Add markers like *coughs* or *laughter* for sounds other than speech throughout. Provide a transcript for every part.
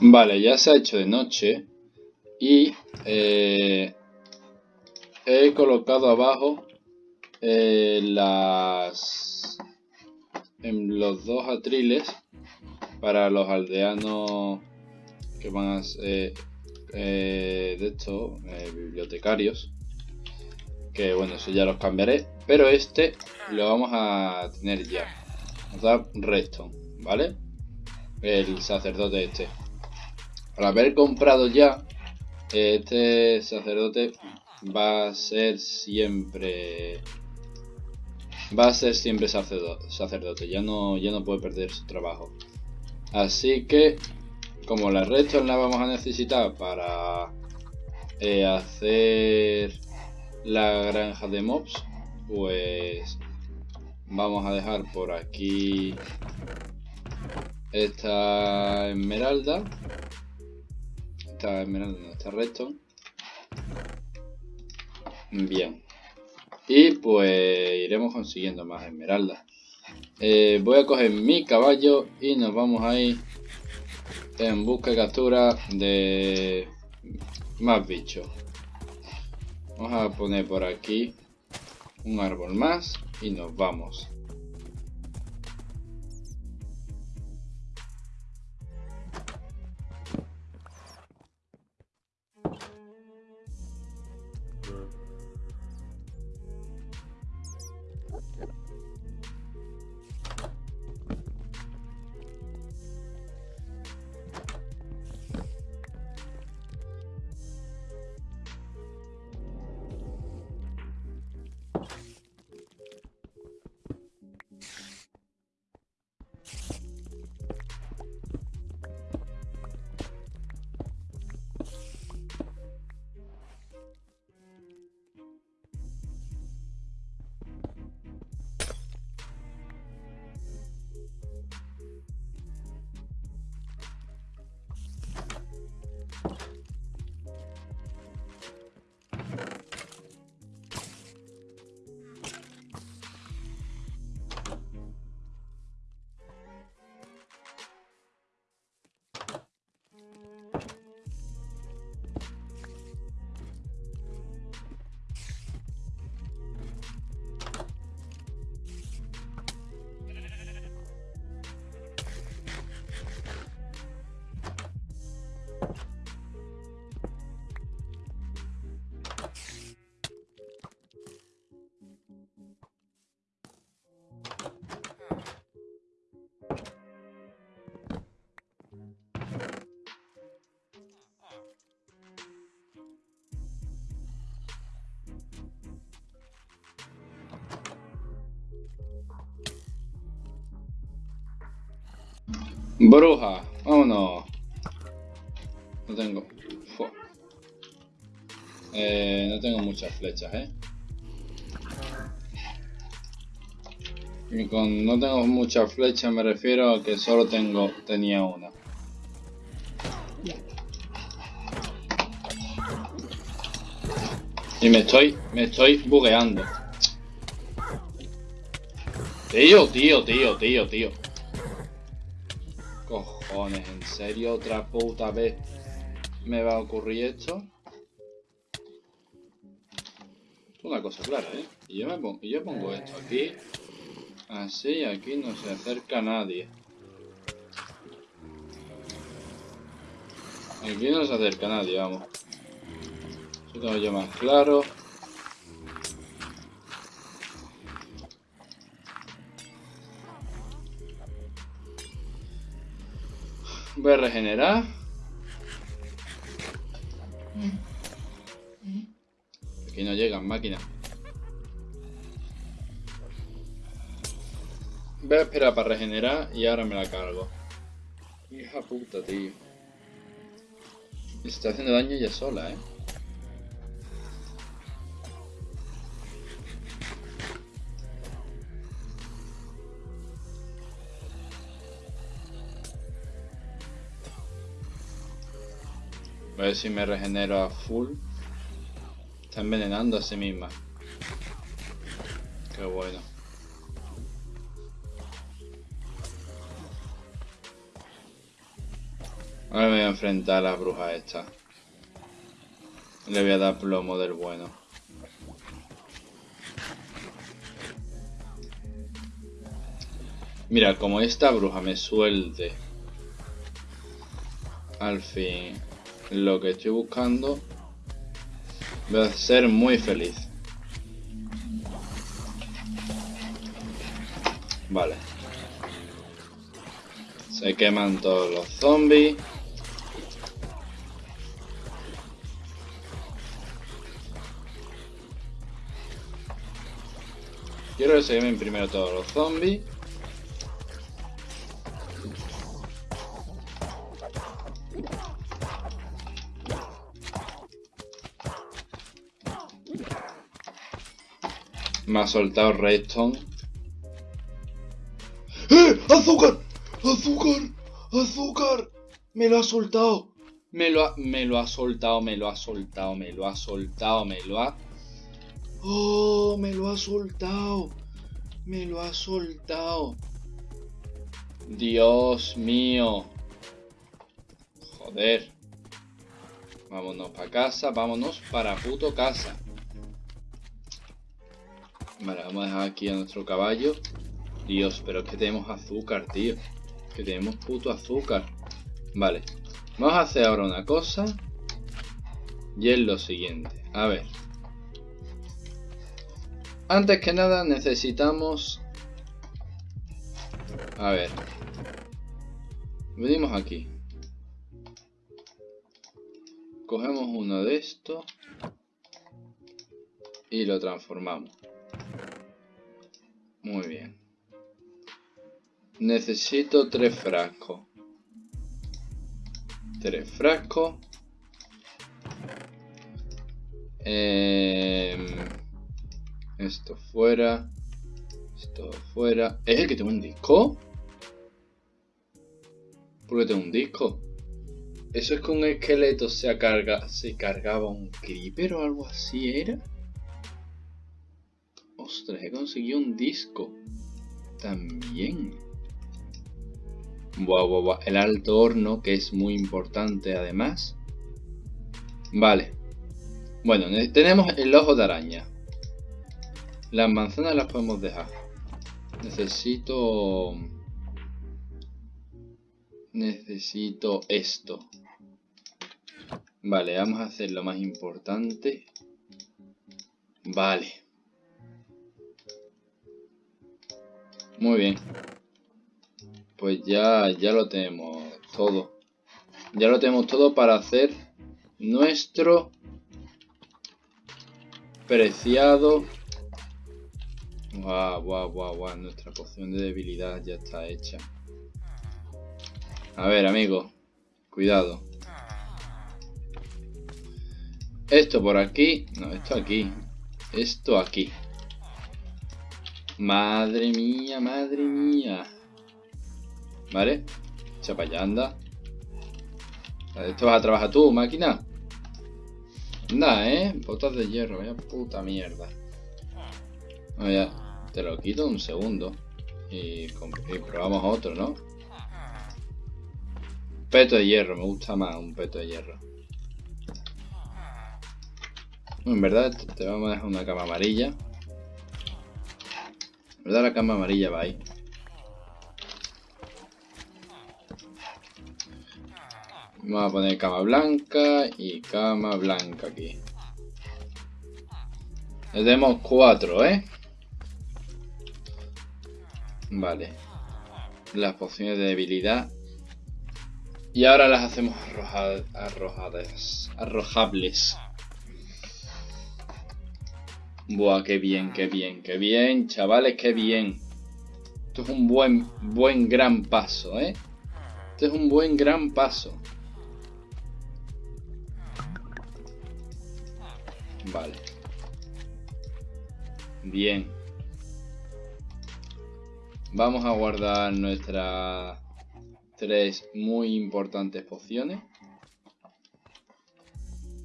Vale, ya se ha hecho de noche y eh, he colocado abajo eh, las en los dos atriles para los aldeanos que van a ser eh, de estos bibliotecarios que bueno eso ya los cambiaré pero este lo vamos a tener ya nos da redstone vale el sacerdote este al haber comprado ya, este sacerdote va a ser siempre... Va a ser siempre sacerdote, ya no, ya no puede perder su trabajo. Así que, como la resto la vamos a necesitar para eh, hacer la granja de mobs, pues vamos a dejar por aquí esta esmeralda esta esmeralda no está recto. Bien. Y pues iremos consiguiendo más esmeraldas. Eh, voy a coger mi caballo y nos vamos a ir en busca y captura de más bichos. Vamos a poner por aquí un árbol más y nos vamos. Bruja, vámonos. No tengo. Eh, no tengo muchas flechas, ¿eh? Y con no tengo muchas flechas me refiero a que solo tengo tenía una. Y me estoy, me estoy bugueando. Tío, tío, tío, tío, tío. Cojones, ¿en serio otra puta vez me va a ocurrir esto? Una cosa clara, ¿eh? Y yo, me pongo, yo pongo esto aquí. Así, aquí no se acerca nadie. Aquí no se acerca nadie, vamos. Eso tengo yo más claro. Voy a regenerar. Aquí no llegan máquinas. Voy a esperar para regenerar y ahora me la cargo. Hija puta, tío. Está haciendo daño ella sola, eh. A ver si me regenero a full. Está envenenando a sí misma. Qué bueno. Ahora me voy a enfrentar a la bruja esta. Le voy a dar plomo del bueno. Mira, como esta bruja me suelte al fin lo que estoy buscando, voy a ser muy feliz. Vale. Se queman todos los zombies. Quiero que se quemen primero todos los zombies. Me ha soltado Redstone. ¡Eh! ¡Azúcar! ¡Azúcar! ¡Azúcar! Me lo ha soltado. Me lo ha, me lo ha soltado, me lo ha soltado, me lo ha soltado, me lo ha... ¡Oh! Me lo ha soltado. Me lo ha soltado. Dios mío. Joder. Vámonos para casa, vámonos para puto casa. Vale, vamos a dejar aquí a nuestro caballo. Dios, pero es que tenemos azúcar, tío. Que tenemos puto azúcar. Vale. Vamos a hacer ahora una cosa. Y es lo siguiente. A ver. Antes que nada necesitamos... A ver. Venimos aquí. Cogemos uno de estos. Y lo transformamos. Muy bien. Necesito tres frascos. Tres frascos. Em, esto fuera. Esto fuera. ¿Es el que tengo un disco? ¿Por qué tengo un disco? ¿Eso es que un esqueleto se, carga, se cargaba un creeper o algo así era? Ostras, he conseguido un disco. También. Buah, buah, buah. El alto horno, que es muy importante además. Vale. Bueno, tenemos el ojo de araña. Las manzanas las podemos dejar. Necesito... Necesito esto. Vale, vamos a hacer lo más importante. Vale. Muy bien. Pues ya, ya lo tenemos todo. Ya lo tenemos todo para hacer nuestro preciado... Guau, guau, guau, guau. Nuestra poción de debilidad ya está hecha. A ver, amigo. Cuidado. Esto por aquí. No, esto aquí. Esto aquí. Madre mía, madre mía. ¿Vale? Echa para allá, anda. Esto vas a trabajar tú, máquina. Anda, ¿eh? Botas de hierro, vaya puta mierda. ya, te lo quito un segundo. Y, y probamos otro, ¿no? Peto de hierro, me gusta más un peto de hierro. En verdad, te vamos a dejar una cama amarilla. ¿Verdad? La cama amarilla va ahí. Vamos a poner cama blanca y cama blanca aquí. Le tenemos cuatro, ¿eh? Vale. Las pociones de debilidad. Y ahora las hacemos arrojadas. Arrojables. Buah, qué bien, qué bien, qué bien, chavales, qué bien. Esto es un buen, buen gran paso, ¿eh? Esto es un buen gran paso. Vale. Bien. Vamos a guardar nuestras tres muy importantes pociones.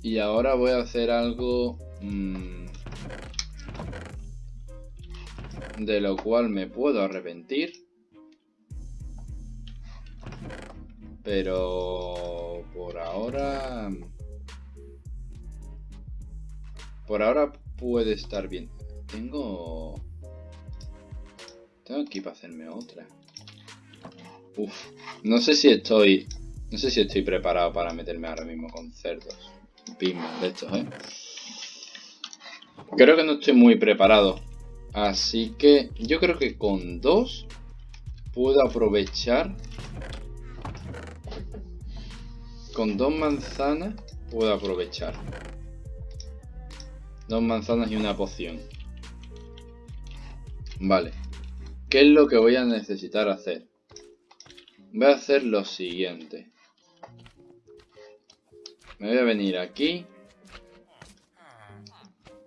Y ahora voy a hacer algo... Mmm, de lo cual me puedo arrepentir. Pero por ahora... Por ahora puede estar bien. Tengo... Tengo aquí para hacerme otra. Uf, no sé si estoy... No sé si estoy preparado para meterme ahora mismo con cerdos. Pim, de estos, ¿eh? Creo que no estoy muy preparado. Así que yo creo que con dos puedo aprovechar. Con dos manzanas puedo aprovechar. Dos manzanas y una poción. Vale. ¿Qué es lo que voy a necesitar hacer? Voy a hacer lo siguiente. Me voy a venir aquí.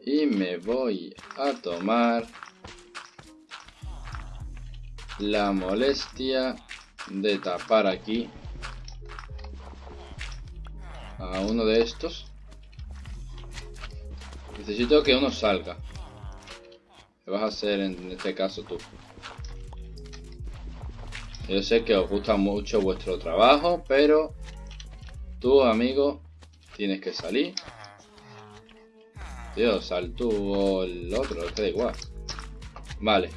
Y me voy a tomar la molestia de tapar aquí a uno de estos. Necesito que uno salga. ¿Qué vas a hacer en este caso tú? Yo sé que os gusta mucho vuestro trabajo, pero tú, amigo, tienes que salir. Tú o el otro, que da igual. Vale.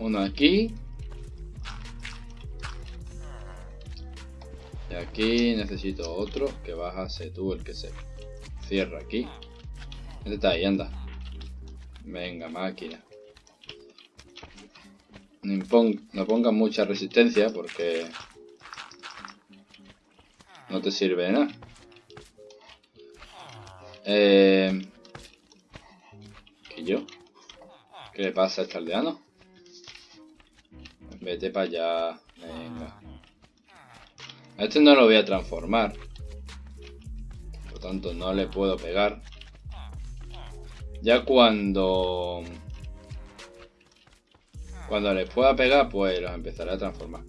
Uno aquí. Y aquí necesito otro que bajase tú el que se cierra aquí. Este está ahí, anda. Venga, máquina. No, pongas mucha resistencia porque no te sirve de nada. Eh, ¿Qué yo? ¿Qué le pasa a este aldeano? Vete para allá. Venga. A este no lo voy a transformar. Por lo tanto, no le puedo pegar. Ya cuando... Cuando les pueda pegar, pues los empezaré a transformar.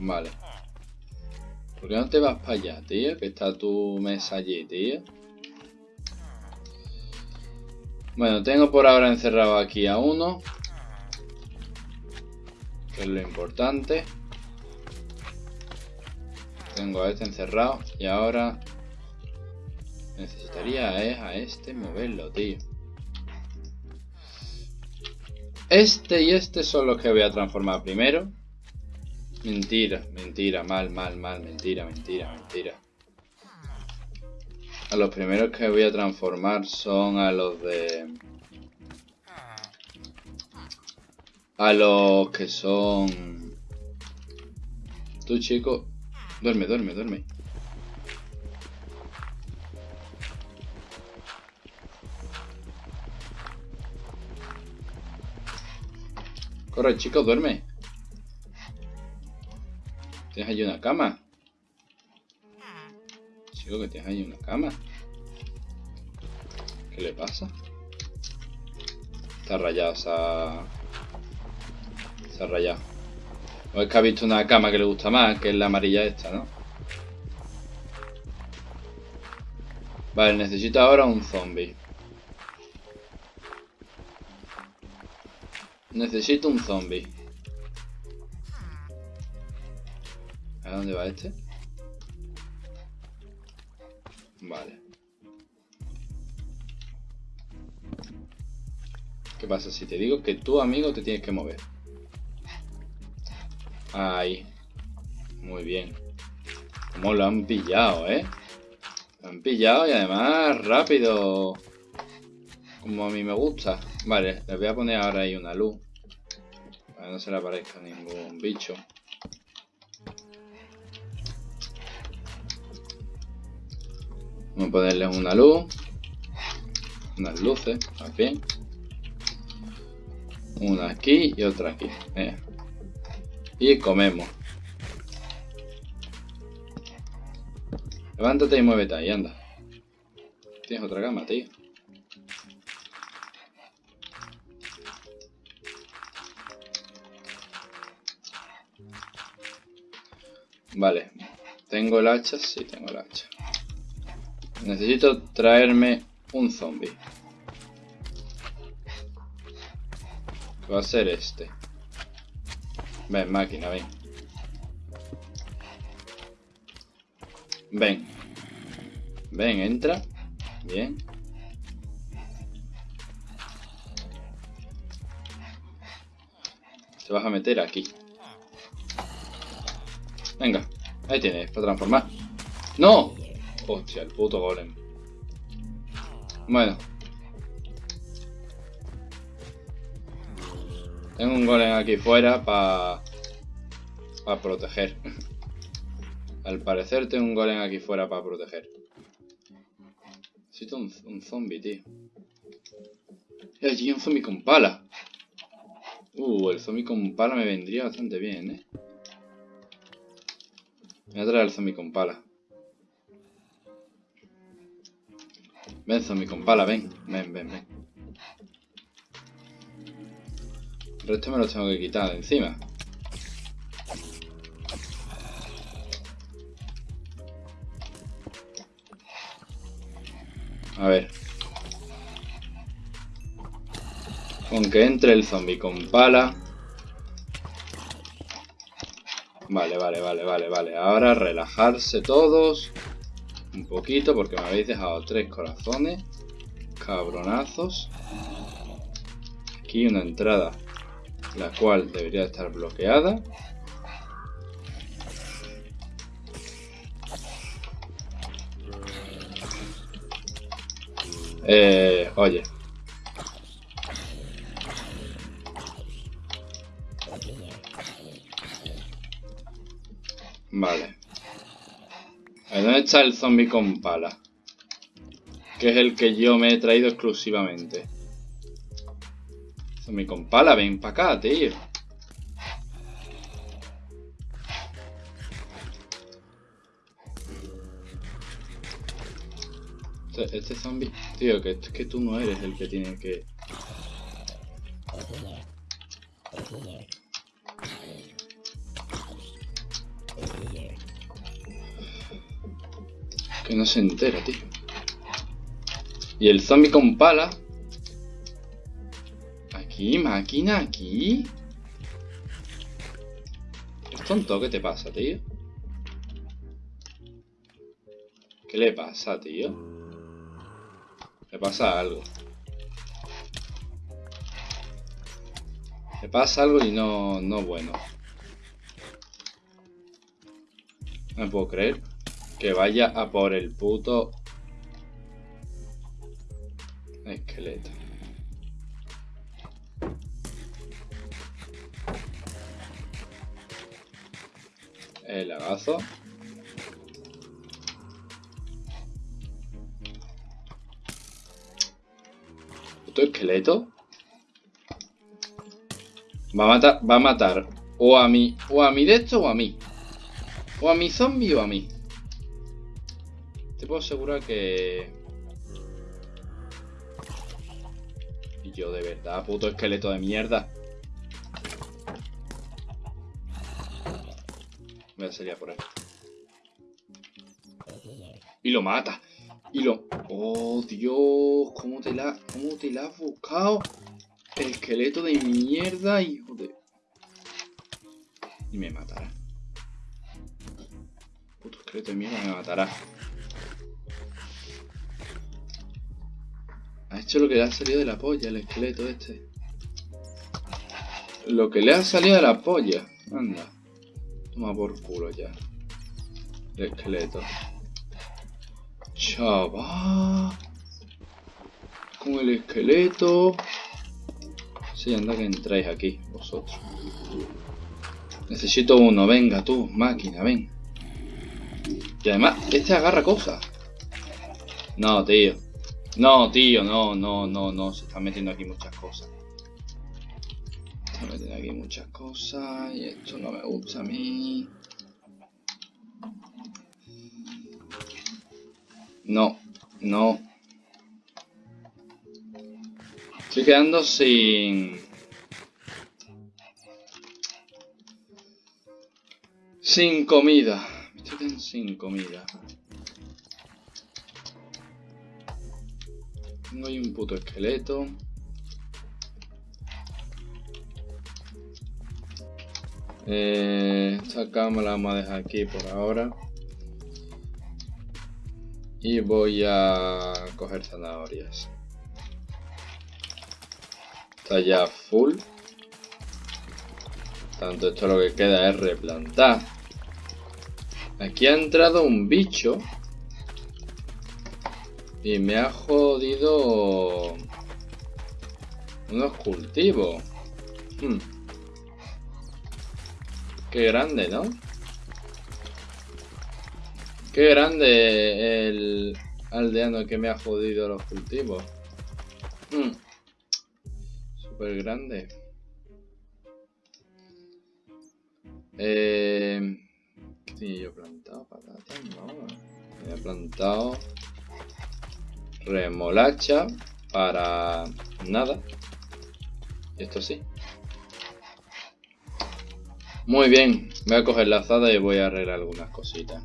Vale. ¿Por qué no te vas para allá, tío? Que está tu mesa allí, tío. Bueno, tengo por ahora encerrado aquí a uno. Que es lo importante. Tengo a este encerrado. Y ahora... Necesitaría a este moverlo, tío. Este y este son los que voy a transformar primero. Mentira, mentira, mal, mal, mal, mentira, mentira, mentira. A los primeros que voy a transformar son a los de... A los que son... Tú chico, duerme, duerme, duerme. Corre, chico, duerme. Tienes ahí una cama. Chico, que tienes ahí una cama. ¿Qué le pasa? Está rayado, se ha... Se ha rayado. O es que ha visto una cama que le gusta más, que es la amarilla esta, ¿no? Vale, necesito ahora un zombie. Necesito un zombie. ¿A dónde va este? Vale. ¿Qué pasa si te digo que tu amigo te tienes que mover? Ahí. Muy bien. Como lo han pillado, ¿eh? Lo han pillado y además rápido. Como a mí me gusta. Vale, les voy a poner ahora ahí una luz. Para que no se le aparezca ningún bicho. Vamos a ponerles una luz. Unas luces, aquí. Una aquí y otra aquí. Y comemos. Levántate y muévete ahí, anda. Tienes otra cama, tío. Vale. ¿Tengo el hacha? Sí, tengo el hacha. Necesito traerme un zombie. Va a ser este. Ven, máquina, ven. Ven. Ven, entra. Bien. Te vas a meter aquí. Venga. Ahí tienes, para transformar. ¡No! Hostia, el puto golem. Bueno. Tengo un golem aquí fuera para... Para proteger. *laughs* Al parecer tengo un golem aquí fuera para proteger. Necesito un, un zombie, tío. Y allí un zombie con pala. Uh, el zombie con pala me vendría bastante bien, eh. Me voy a traer el zombie con pala. Ven, zombie con pala, ven. Ven, ven, ven. El resto me lo tengo que quitar de encima. A ver. Con que entre el zombie con pala. Vale, vale, vale, vale, vale. Ahora relajarse todos. Un poquito porque me habéis dejado tres corazones. Cabronazos. Aquí una entrada. La cual debería estar bloqueada. Eh, oye. Vale. ¿Dónde está el zombie con pala? Que es el que yo me he traído exclusivamente. Zombie con pala, ven para acá, tío. Este, este zombie... Tío, que, que tú no eres el que tiene que... no se entera, tío. Y el zombie con pala... Aquí, máquina, aquí. ¿Es tonto? ¿Qué te pasa, tío? ¿Qué le pasa, tío? Le pasa algo. Le pasa algo y no, no bueno. No me puedo creer que vaya a por el puto esqueleto. El lagazo. esqueleto? Va a matar, va a matar o a mí, o a mí de esto o a mí. O a mi zombie o a mí. Puedo asegurar que... Y yo de verdad, puto esqueleto de mierda. Voy a salir por ahí. Y lo mata. Y lo... Oh, Dios, ¿cómo te la, cómo te la has buscado? El esqueleto de mierda, hijo de... Y me matará. Puto esqueleto de mierda me matará. Hecho lo que le ha salido de la polla, el esqueleto este. Lo que le ha salido de la polla. Anda. Toma por culo ya. El esqueleto. Chaval. Con el esqueleto. Sí, anda que entráis aquí, vosotros. Necesito uno, venga tú, máquina, ven. Y además, este agarra cosas. No, tío. No, tío, no, no, no, no. Se están metiendo aquí muchas cosas. Se están metiendo aquí muchas cosas. Y esto no me gusta a mí. No, no. Estoy quedando sin... Sin comida. Estoy quedando sin comida. Tengo ahí un puto esqueleto. Eh, esta cama la vamos a dejar aquí por ahora. Y voy a coger zanahorias. Está ya full. Tanto esto lo que queda es replantar. Aquí ha entrado un bicho. Y me ha jodido unos cultivos. Hmm. Qué grande, ¿no? Qué grande el aldeano que me ha jodido los cultivos. Hmm. Súper grande. Eh, ¿Qué tenía yo plantado? Patatas, no. he plantado remolacha para nada. Esto sí. Muy bien, voy a coger la azada y voy a arreglar algunas cositas.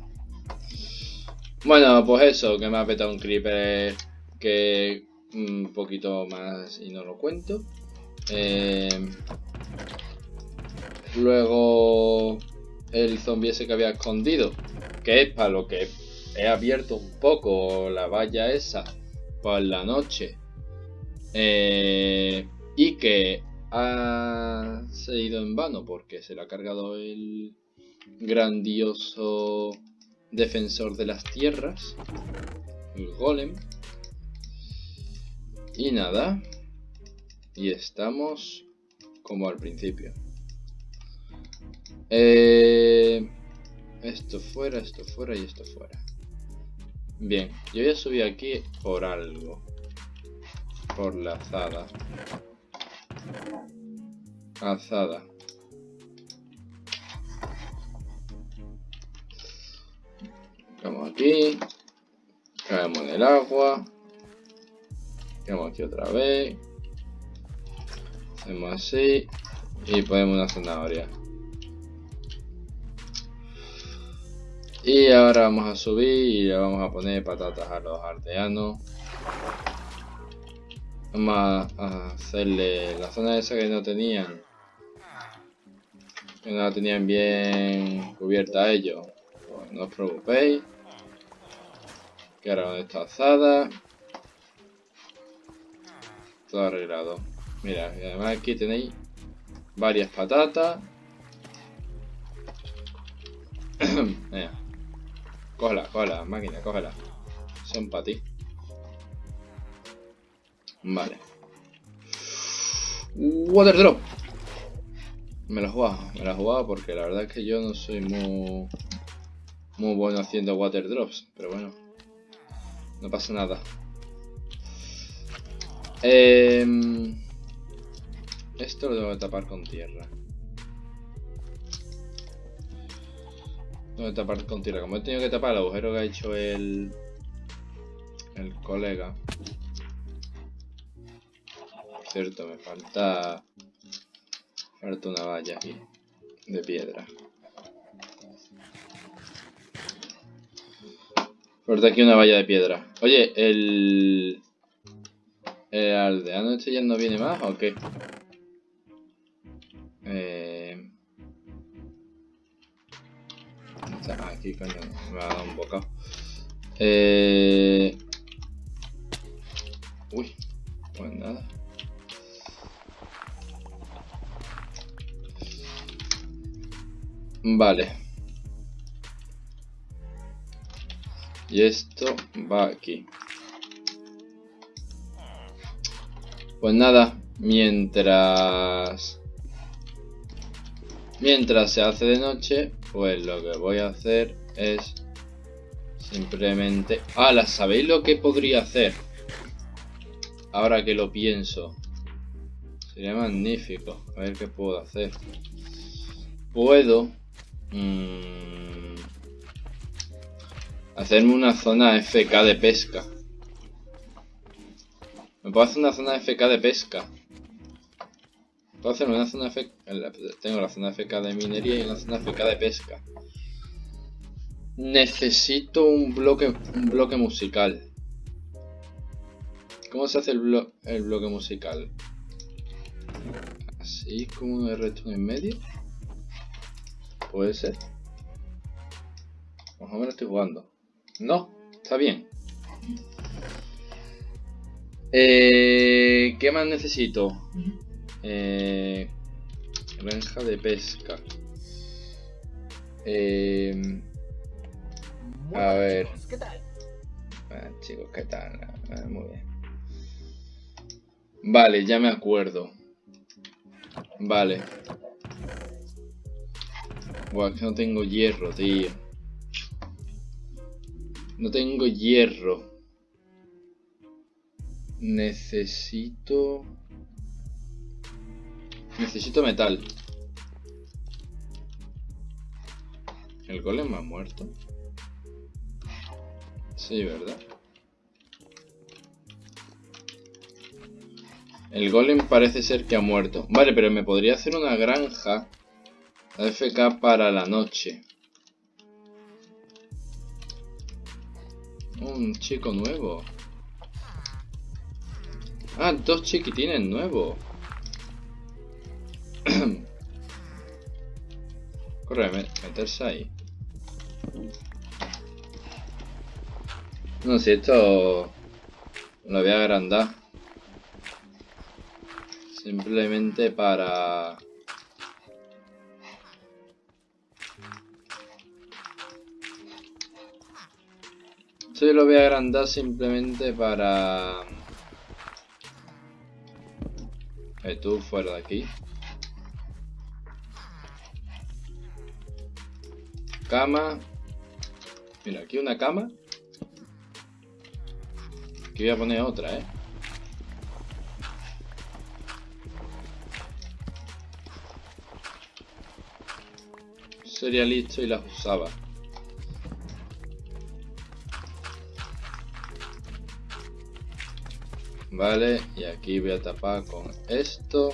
Bueno, pues eso, que me ha petado un creeper que un poquito más y no lo cuento. Eh, luego el zombie ese que había escondido, que es para lo que he abierto un poco la valla esa por la noche. Eh, y que ha seguido en vano porque se le ha cargado el grandioso defensor de las tierras, el golem. Y nada, y estamos como al principio. Eh, esto fuera, esto fuera y esto fuera. Bien, yo voy a subir aquí por algo. Por la azada. Azada. Vamos aquí. Caemos en el agua. Caemos aquí otra vez. Hacemos así. Y ponemos una zanahoria. Y ahora vamos a subir y le vamos a poner patatas a los aldeanos. Vamos a hacerle la zona esa que no tenían. Que no la tenían bien cubierta ellos. Pues no os preocupéis. Que ahora está azada. Todo arreglado. Mira, y además aquí tenéis varias patatas. *coughs* Mira. Cógela, cógela, máquina, cógela. Son para ti. Vale. Water drop. Me la he jugado, me la he jugado porque la verdad es que yo no soy muy, muy bueno haciendo water drops. Pero bueno, no pasa nada. Eh, esto lo tengo que tapar con tierra. Que tapar con tierra. Como he tenido que tapar el agujero que ha hecho el, el colega. Cierto, me falta... Falta una valla aquí. De piedra. Falta aquí una valla de piedra. Oye, el... ¿El aldeano este ya no viene más o qué? Eh... Aquí, coño, me ha dado un bocado. Eh... Uy, pues nada. Vale. Y esto va aquí. Pues nada, mientras... Mientras se hace de noche, pues lo que voy a hacer es simplemente... ¡Hala! ¿Sabéis lo que podría hacer? Ahora que lo pienso. Sería magnífico. A ver qué puedo hacer. Puedo... Mmm, hacerme una zona FK de pesca. Me puedo hacer una zona FK de pesca. Hacer una zona. Tengo la zona FK de minería y una zona FK de pesca. Necesito un bloque, un bloque musical. ¿Cómo se hace el, el bloque musical? Así como de resto en medio. Puede ser. Más o menos estoy jugando. No, está bien. Eh, ¿Qué más necesito? Eh, granja de pesca. Eh, a ver. ¿Qué tal? Ah, chicos, ¿qué tal? Ah, muy bien. Vale, ya me acuerdo. Vale. Buah, que no tengo hierro, tío. No tengo hierro. Necesito... Necesito metal. ¿El golem ha muerto? Sí, ¿verdad? El golem parece ser que ha muerto. Vale, pero me podría hacer una granja AFK para la noche. Un chico nuevo. Ah, dos chiquitines nuevos. *clears throat* Corre, meterse ahí. No, si esto lo voy a agrandar. Simplemente para... Esto lo voy a agrandar simplemente para... Eh, tú fuera de aquí. Cama. Mira, aquí una cama. Aquí voy a poner otra, ¿eh? Sería listo y las usaba. Vale, y aquí voy a tapar con esto.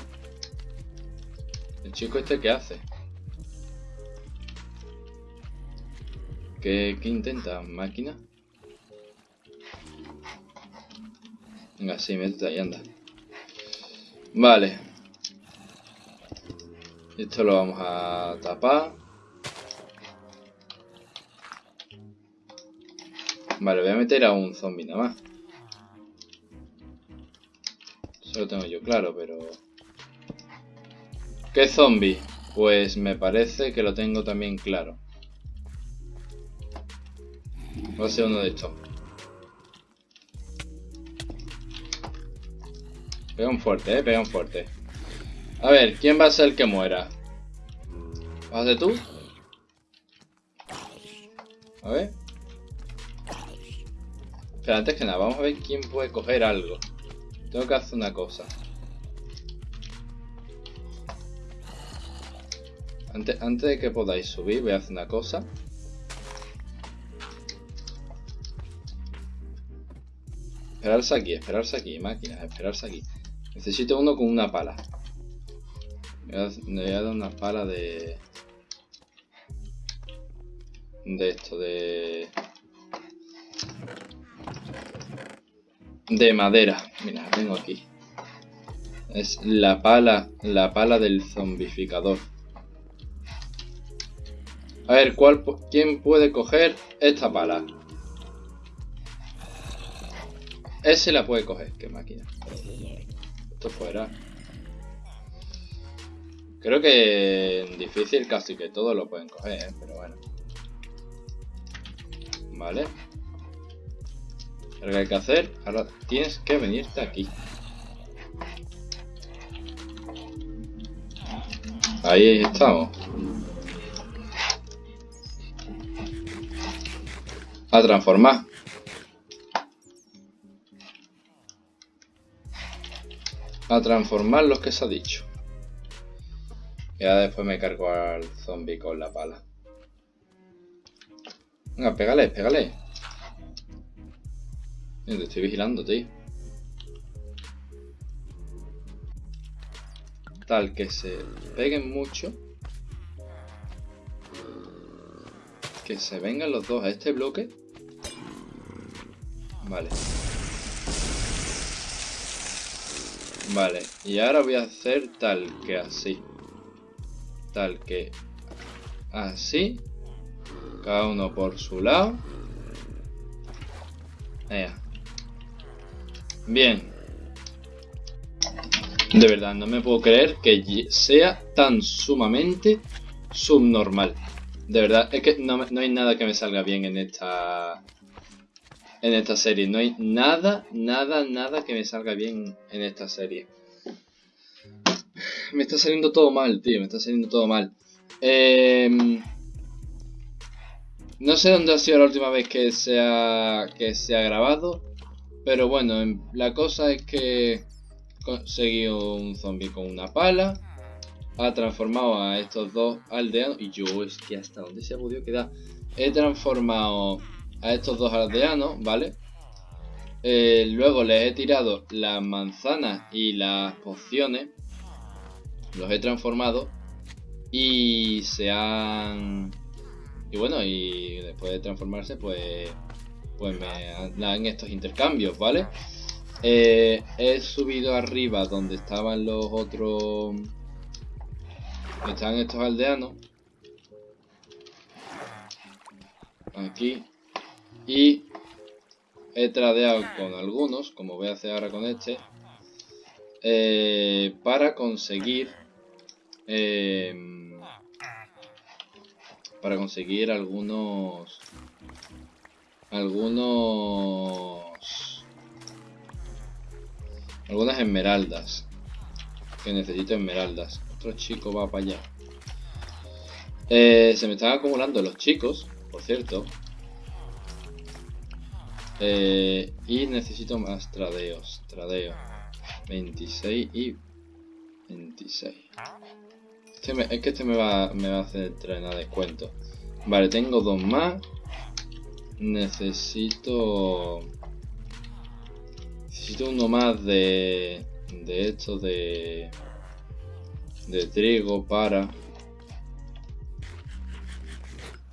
¿El chico este qué hace? ¿Qué, qué intenta? ¿Máquina? Venga, sí, métete ahí, anda. Vale. Esto lo vamos a tapar. Vale, voy a meter a un zombie nada más. Eso lo tengo yo claro, pero... ¿Qué zombie? Pues me parece que lo tengo también claro. Va a ser uno de estos. Pega un fuerte, eh, pega un fuerte. A ver, ¿quién va a ser el que muera? ¿Vas a ser tú? A ver. Pero antes que nada, vamos a ver quién puede coger algo. Tengo que hacer una cosa. Antes, antes de que podáis subir, voy a hacer una cosa. Esperarse aquí, esperarse aquí, máquinas, esperarse aquí. Necesito uno con una pala. Me voy a dar una pala de... De esto, de... De madera. Mira, la tengo aquí. Es la pala, la pala del zombificador. A ver, ¿cuál, ¿quién puede coger esta pala? Ese la puede coger, qué máquina. Esto fuera. Creo que en difícil casi que todos lo pueden coger, ¿eh? pero bueno. Vale. Lo que hay que hacer, ahora tienes que venirte aquí. Ahí estamos. A transformar. A transformar los que se ha dicho. Y ahora después me cargo al zombie con la pala. Venga, pégale, pégale. te estoy vigilando, tío. Tal que se peguen mucho. Que se vengan los dos a este bloque. Vale. Vale, y ahora voy a hacer tal que así. Tal que Así. Cada uno por su lado. Bien. De verdad, no me puedo creer que sea tan sumamente subnormal. De verdad, es que no, no hay nada que me salga bien en esta en esta serie. No hay nada, nada, nada que me salga bien en esta serie. Me está saliendo todo mal, tío. Me está saliendo todo mal. Em, no sé dónde ha sido la última vez que se ha, que se ha grabado. Pero bueno, em, la cosa es que conseguido un zombie con una pala. Ha transformado a estos dos aldeanos. Y yo, es que hasta dónde se ha podido quedar. He transformado a estos dos aldeanos, ¿vale? Eh, luego les he tirado las manzanas y las pociones. Los he transformado. Y se han... Y bueno, y después de transformarse, pues... Pues me dan estos intercambios, ¿vale? Eh, he subido arriba donde estaban los otros... Estaban estos aldeanos. Aquí. Y he tradeado con algunos, como voy a hacer ahora con este, eh, para conseguir em, para conseguir algunos algunos algunas esmeraldas que necesito esmeraldas. Otro chico va para allá. Eh, se me están acumulando los chicos por cierto eh, y necesito más tradeos. Tradeo. 26 y 26. Este es que este me va, me va a hacer traer a descuento. Vale, tengo dos más. Necesito... Necesito uno más de... De esto de... De trigo para...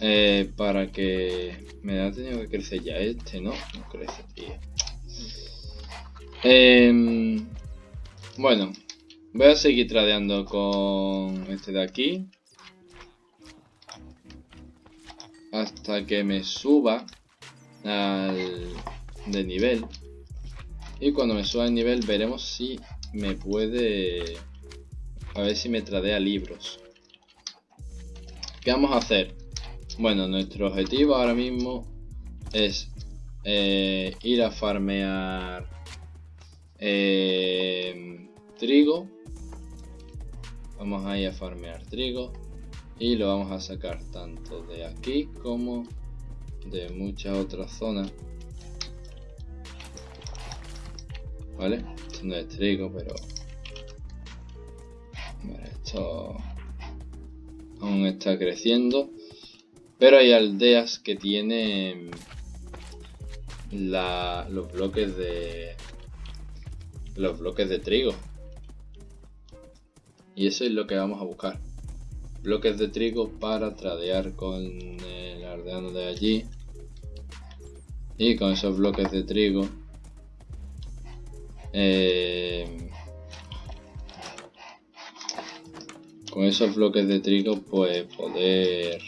Eh, para que me ha tenido que crecer ya este, ¿no? No crece, tío. Em, bueno, voy a seguir tradeando con este de aquí. Hasta que me suba al, de nivel. Y cuando me suba de nivel veremos si me puede... A ver si me tradea libros. ¿Qué vamos a hacer? Bueno, nuestro objetivo ahora mismo es eh, ir a farmear eh, trigo. Vamos a ir a farmear trigo y lo vamos a sacar tanto de aquí como de muchas otras zonas. ¿Vale? Esto no es trigo, pero... esto aún está creciendo. Pero hay aldeas que tienen los bloques de los bloques de trigo. Y eso es lo que vamos a buscar. Bloques de trigo para tradear con el aldeano de allí. Y con esos bloques de trigo eh, con esos bloques de trigo pues poder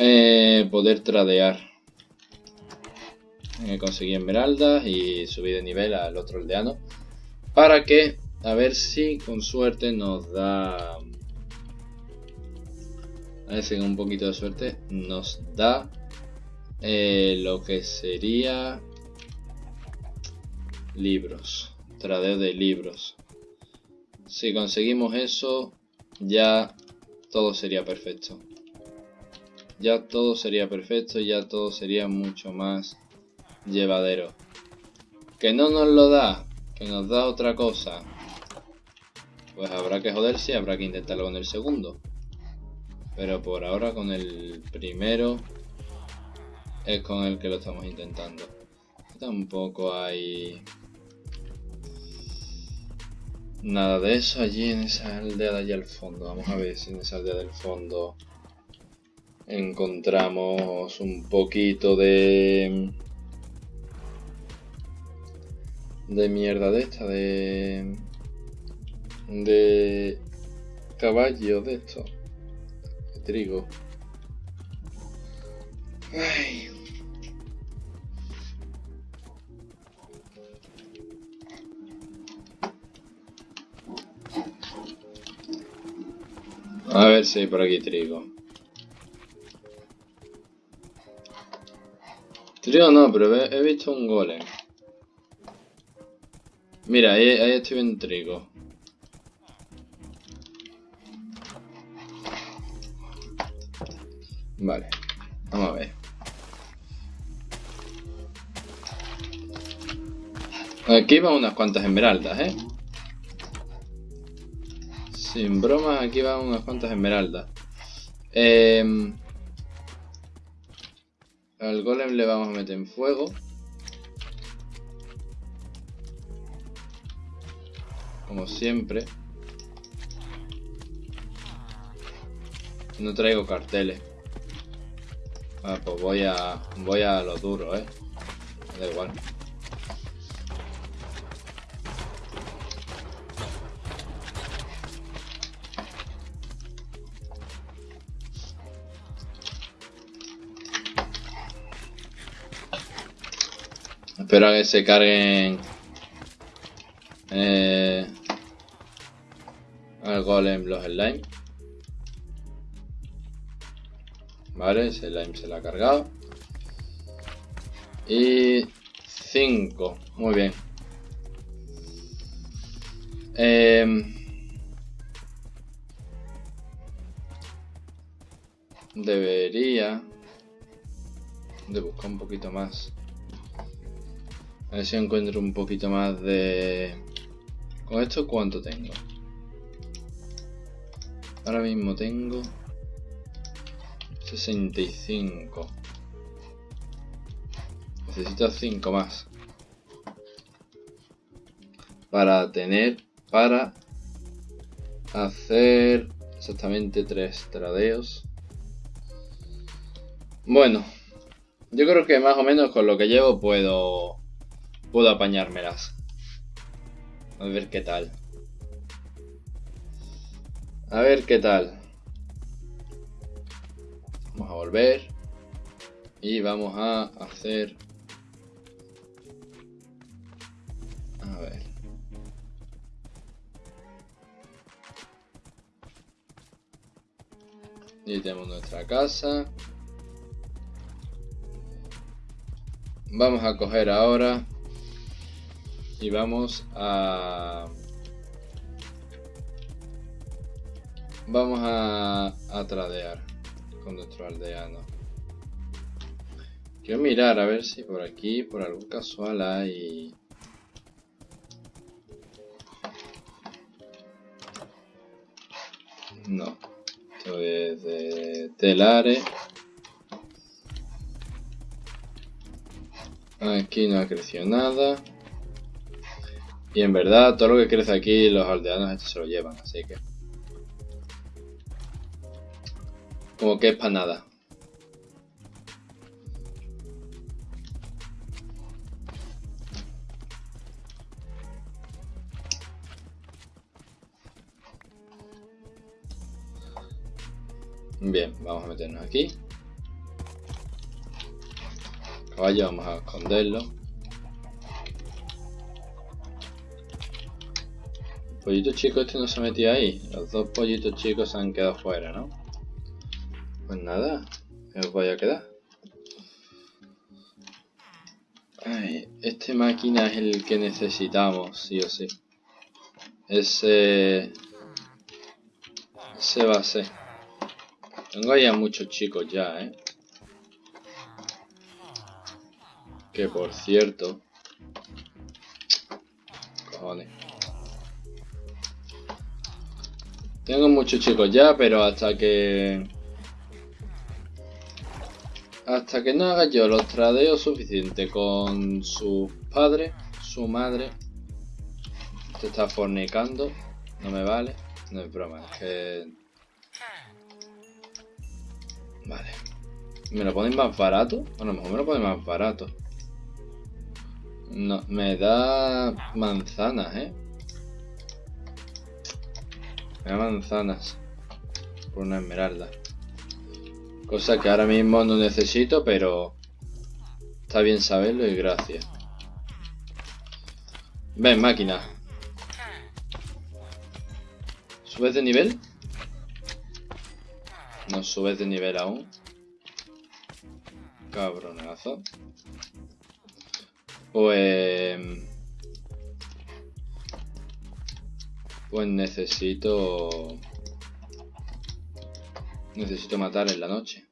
Eh, poder tradear. Eh, conseguí esmeraldas y subí de nivel al otro aldeano. Para que, a ver si con suerte nos da... A ver si con un poquito de suerte nos da eh, lo que sería libros. Tradeo de libros. Si conseguimos eso, ya todo sería perfecto ya todo sería perfecto, ya todo sería mucho más llevadero. Que no nos lo da, que nos da otra cosa. Pues habrá que joderse y habrá que intentarlo con el segundo. Pero por ahora con el primero es con el que lo estamos intentando. Tampoco hay nada de eso allí en esa aldea de allá al fondo. Vamos a ver si en esa aldea del fondo encontramos un poquito de de mierda de esta de de caballos de esto. De trigo. A ver si hay por aquí trigo. Trigo no, pero he, visto un golem. Mira, ahí, estoy viendo trigo. Vale, vamos a ver. Aquí van unas cuantas esmeraldas, ¿eh? Sin bromas, aquí van unas cuantas esmeraldas. Eh, al golem le vamos a meter en fuego. Como siempre. No traigo carteles. Ah, pues voy a. voy a lo duro, eh. Da igual. Espero que se carguen eh, al golem los slime. Vale, ese slime se la ha cargado. Y 5. Muy bien. Em, debería de buscar un poquito más. A ver si encuentro un poquito más de... ¿Con esto cuánto tengo? Ahora mismo tengo... 65. Necesito 5 más. Para tener... Para... Hacer... Exactamente 3 tradeos. Bueno. Yo creo que más o menos con lo que llevo puedo puedo apañármelas. A ver qué tal. A ver qué tal. Vamos a volver. Y vamos a hacer... A ver. Y tenemos nuestra casa. Vamos a coger ahora y vamos a vamos a, a tradear con nuestro aldeano. Quiero mirar a ver si por aquí por algún casual hay. No. Esto es de telare. Aquí no ha crecido nada y en verdad, todo lo que crece aquí, los aldeanos estos se lo llevan, así que... Como que es para nada. Bien, vamos a meternos aquí. Caballo, vamos a esconderlo. Pollito chico este no se metió ahí. Los dos pollitos chicos se han quedado fuera, ¿no? Pues nada, os voy a quedar. Ay, este máquina es el que necesitamos, sí o sí. Ese... Ese va a ser. Tengo ya muchos chicos ya, ¿eh? Que por cierto... Cojones. Tengo muchos chicos ya, pero hasta que... Hasta que no haga yo los tradeos suficientes con su padre, su madre... Te está fornicando. No me vale. No es broma, es que... Vale. ¿Me lo ponen más barato? A lo mejor me lo ponen más barato. No, me da manzanas, ¿eh? Manzanas. Por una esmeralda. Cosa que ahora mismo no necesito, pero... Está bien saberlo y gracias. Ven, máquina. ¿Subes de nivel? No subes de nivel aún. Cabronazo. Pues... Pues necesito... Necesito matar en la noche.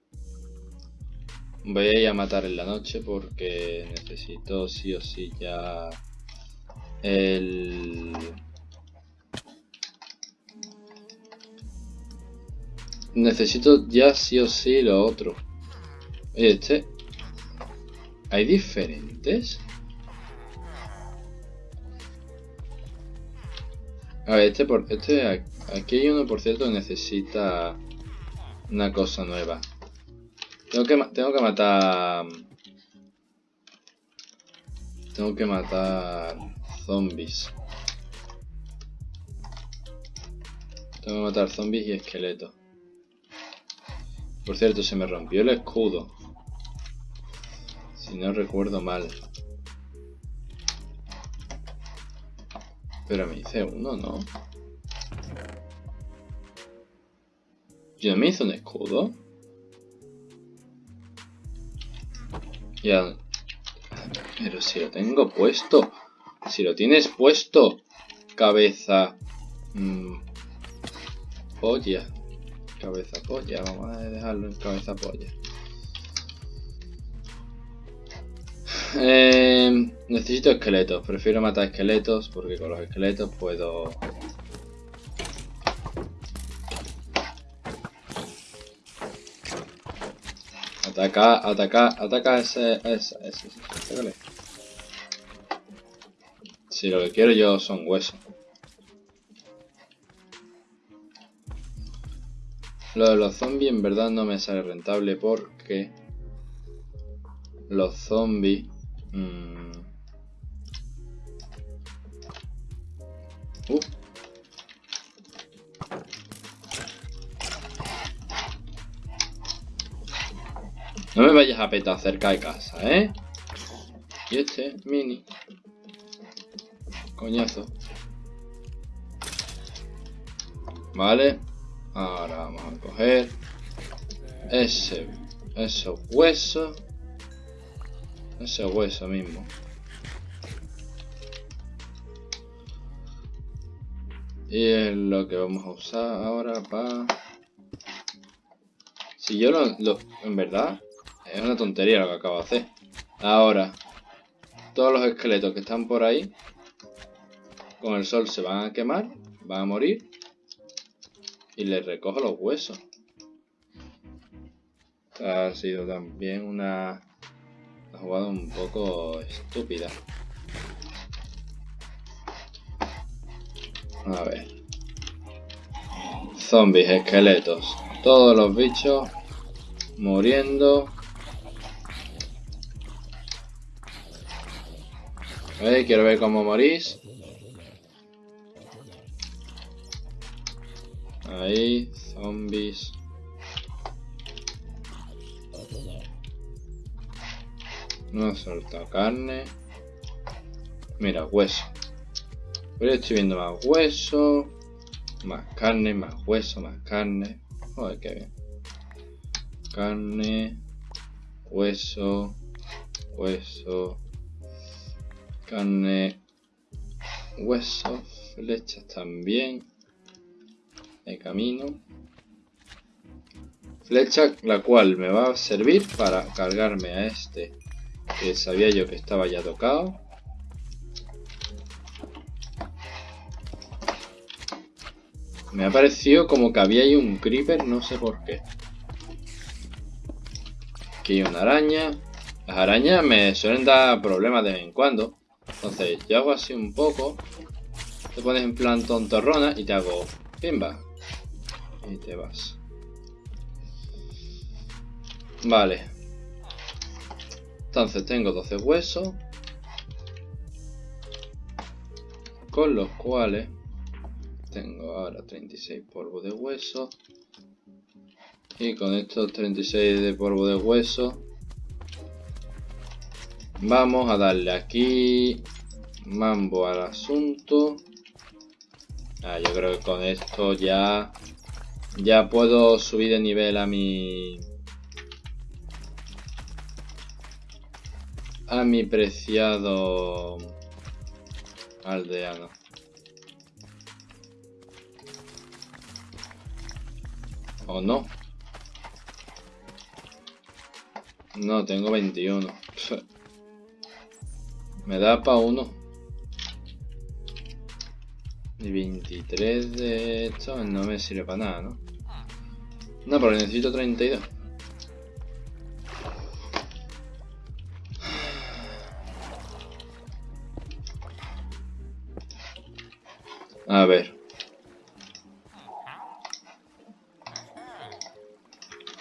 Voy a ir a matar en la noche porque necesito sí o sí ya... El... Necesito ya sí o sí lo otro. Este... ¿Hay diferentes? A ver, este, por, este aquí hay uno, por cierto, necesita una cosa nueva. Tengo que, tengo que matar... Tengo que matar zombies. Tengo que matar zombies y esqueletos. Por cierto, se me rompió el escudo. Si no recuerdo mal. Pero me hice uno, ¿no? ¿Yo me hice un escudo? Ya... Pero si lo tengo puesto. Si lo tienes puesto. Cabeza... Mmm, polla. Cabeza polla. Vamos a dejarlo en cabeza polla. Eh, necesito esqueletos. Prefiero matar esqueletos porque con los esqueletos puedo... Ataca, ataca, ataca ese, ese, ese, ese. Si lo que quiero yo son huesos. Lo de los zombies en verdad no me sale rentable porque los zombies Mm. Uh. No me vayas a petar cerca de casa, ¿eh? Y este, mini. Coñazo. Vale. Ahora vamos a coger ese, esos huesos. Ese hueso mismo. Y es lo que vamos a usar ahora para... Si yo lo, En verdad, es una tontería lo que acabo de hacer. Ahora, todos los esqueletos que están por ahí, con el sol se van a quemar, van a morir. Y les recojo los huesos. Ha sido también una jugado un poco estúpida. A ver. Zombies, esqueletos. Todos los bichos muriendo. quiero ver cómo morís. Ahí, zombies. No soltado carne. Mira, hueso. Pero estoy viendo más hueso. Más carne, más hueso, más carne. Joder, qué bien. Carne. Hueso. Hueso. Carne. Hueso. Flechas también. De camino. Flecha la cual me va a servir para cargarme a este que sabía yo que estaba ya tocado. Me ha parecido como que había ahí un creeper, no sé por qué. Aquí hay una araña. Las arañas me suelen dar problemas de vez en cuando. Entonces yo hago así un poco. Te pones en plan tontorrona y te hago pimba. Y te vas. Vale. Entonces tengo 12 huesos. Con los cuales Tengo ahora 36 polvo de hueso. Y con estos 36 de polvo de hueso vamos a darle aquí mambo al asunto. Ah, yo creo que con esto ya ya puedo subir de nivel a mi a mi preciado aldeano. ¿O no? No, tengo 21. *laughs* Me da para uno. Y 23 de esto no me sirve para nada, ¿no? No, pero necesito 32. A ver.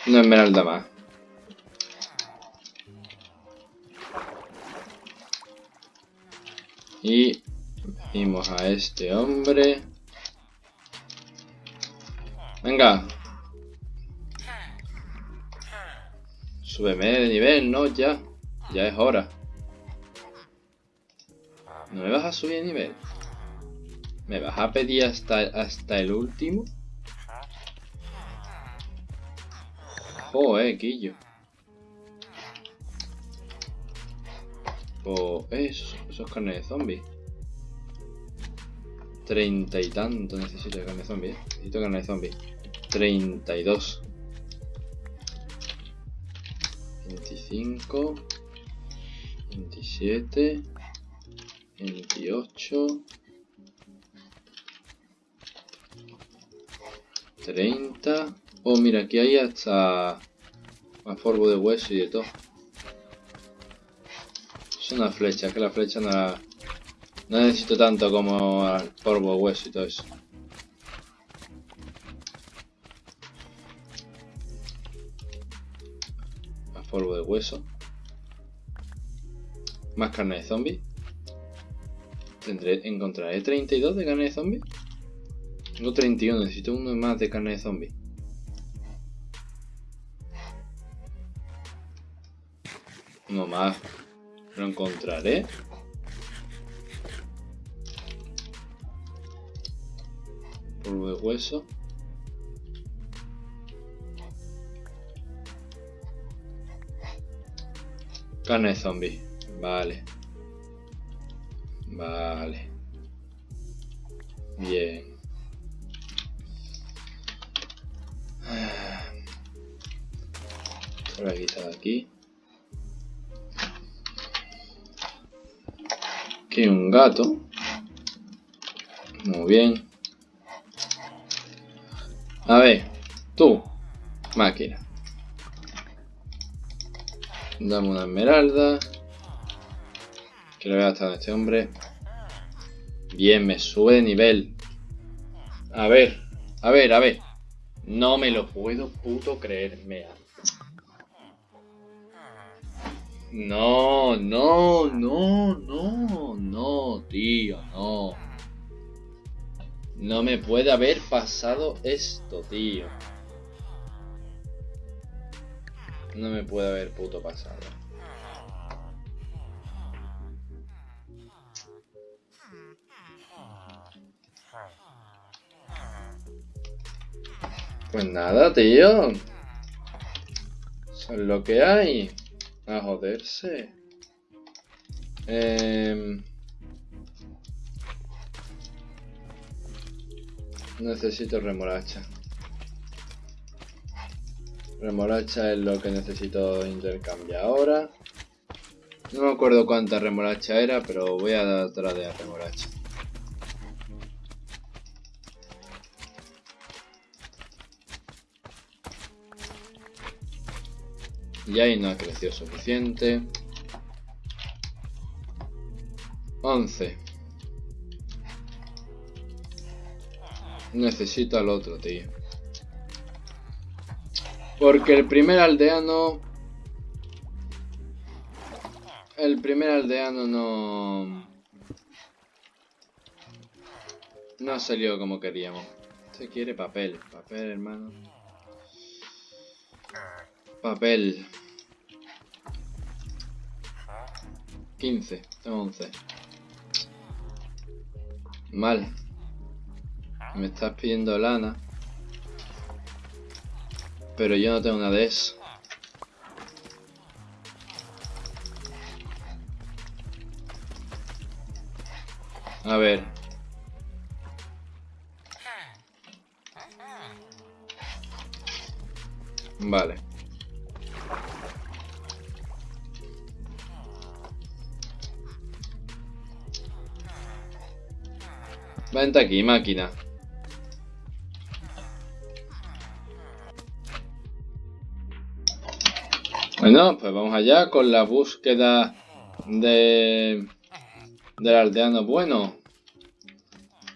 Una esmeralda más. Y vimos a este hombre. Venga. Súbeme de nivel, ¿no? Ya. Ya es hora. ¿No me vas a subir de nivel? ¿Me vas a pedir hasta, hasta el último? Joder, Quillo. Oh, eso, eso es carne de zombie. Treinta y tanto necesito de carne de zombie. Necesito carne de zombie. Treinta y dos. Veinticinco. Veintisiete. Veintiocho. 30. Oh, mira, aquí hay hasta más polvo de hueso y de todo. Es una flecha, que la flecha no la... No necesito tanto como el polvo de hueso y todo eso. Más polvo de hueso. Más carne de zombie. Tendré, encontraré 32 de carne de zombie. Tengo 31, necesito uno más de carne de zombie. Uno más. Lo encontraré. Polvo de hueso. Carne de zombie. Vale. Vale. Bien. Quitar aquí. Aquí un gato. Muy bien. A ver, tú, máquina. Dame una esmeralda. Quiero ver hasta este hombre. Bien, me sube de nivel. A ver, a ver, a ver. No me lo puedo puto creer, mea. No, no, no, no, no, tío, no. No me puede haber pasado esto, tío. No me puede haber puto pasado. Pues nada, tío. Eso es lo que hay. A joderse. Eh... Necesito remolacha. Remolacha es lo que necesito intercambiar ahora. No me acuerdo cuánta remolacha era, pero voy a tratar de remolacha. Y ahí no ha crecido suficiente. 11. Necesito al otro, tío. Porque el primer aldeano... El primer aldeano no... No ha salido como queríamos. Se quiere papel. Papel, hermano. Papel. 15. Tengo 11. Mal. Me estás pidiendo lana. Pero yo no tengo nada de eso. A ver. Vale. Vente aquí, máquina. Bueno, pues vamos allá con la búsqueda de del aldeano bueno.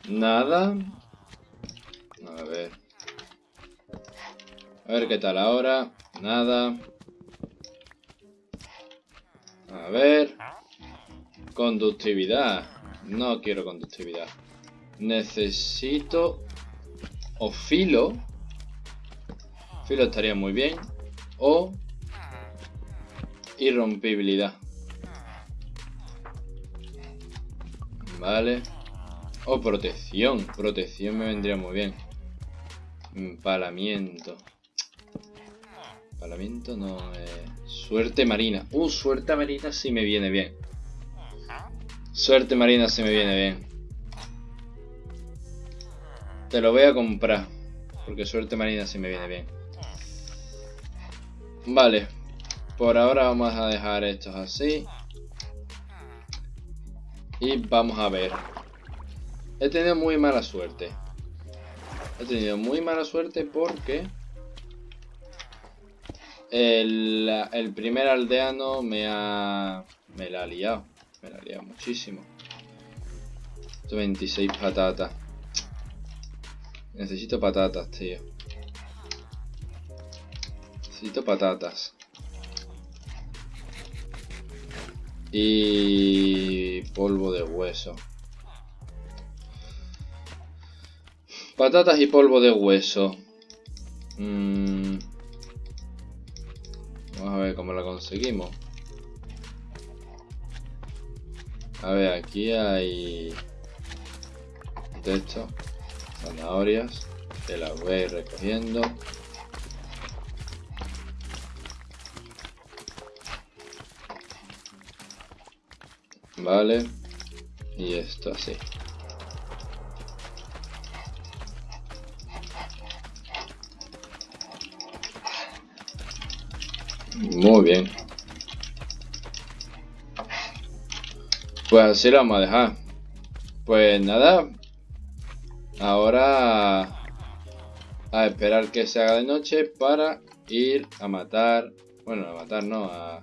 Nada. A ver. A ver qué tal ahora. Nada. A ver. Conductividad. No quiero conductividad. Necesito... O filo. Filo estaría muy bien. O... Irrompibilidad. Vale. O protección. Protección me vendría muy bien. Empalamiento. Empalamiento no. Eh. Suerte marina. Uh, suerte marina sí me viene bien. Suerte marina sí me viene bien. Te lo voy a comprar. Porque suerte marina sí me viene bien. Vale. Por ahora vamos a dejar estos así. Y vamos a ver. He tenido muy mala suerte. He tenido muy mala suerte porque... El, el primer aldeano me ha... Me la ha liado. Me la ha liado muchísimo. 26 patatas. Necesito patatas, tío. Necesito patatas. Y polvo de hueso. Patatas y polvo de hueso. Mm. Vamos a ver cómo la conseguimos. A ver, aquí hay de zanahorias, que las voy a ir recogiendo. Vale. Y esto así. Muy bien. Pues así lo vamos a dejar. Pues nada. Ahora a esperar que se haga de noche para ir a matar. Bueno, a matar no, a,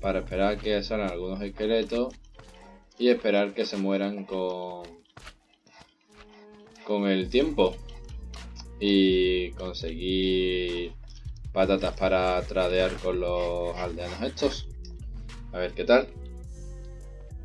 para esperar que salgan algunos esqueletos y esperar que se mueran con, con el tiempo y conseguir patatas para tradear con los aldeanos estos a ver qué tal